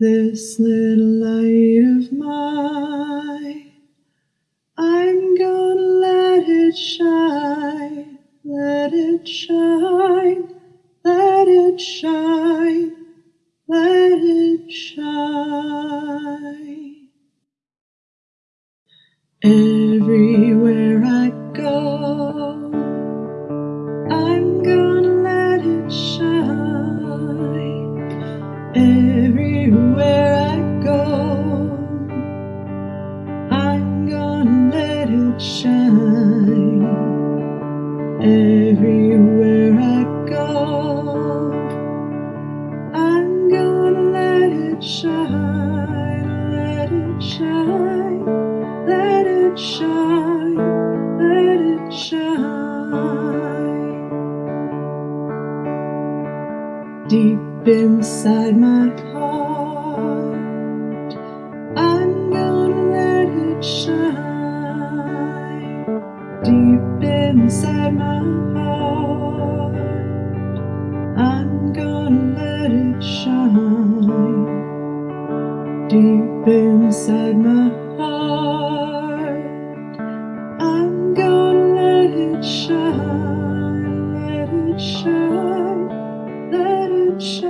This little light of mine, I'm gonna let it shine, let it shine, let it shine, let it shine. Everywhere shine. Everywhere I go, I'm gonna let it shine, let it shine, let it shine, let it shine. Deep inside my heart, I'm gonna let it shine inside my heart. I'm gonna let it shine Deep inside my heart. I'm gonna let it shine Let it shine Let it shine.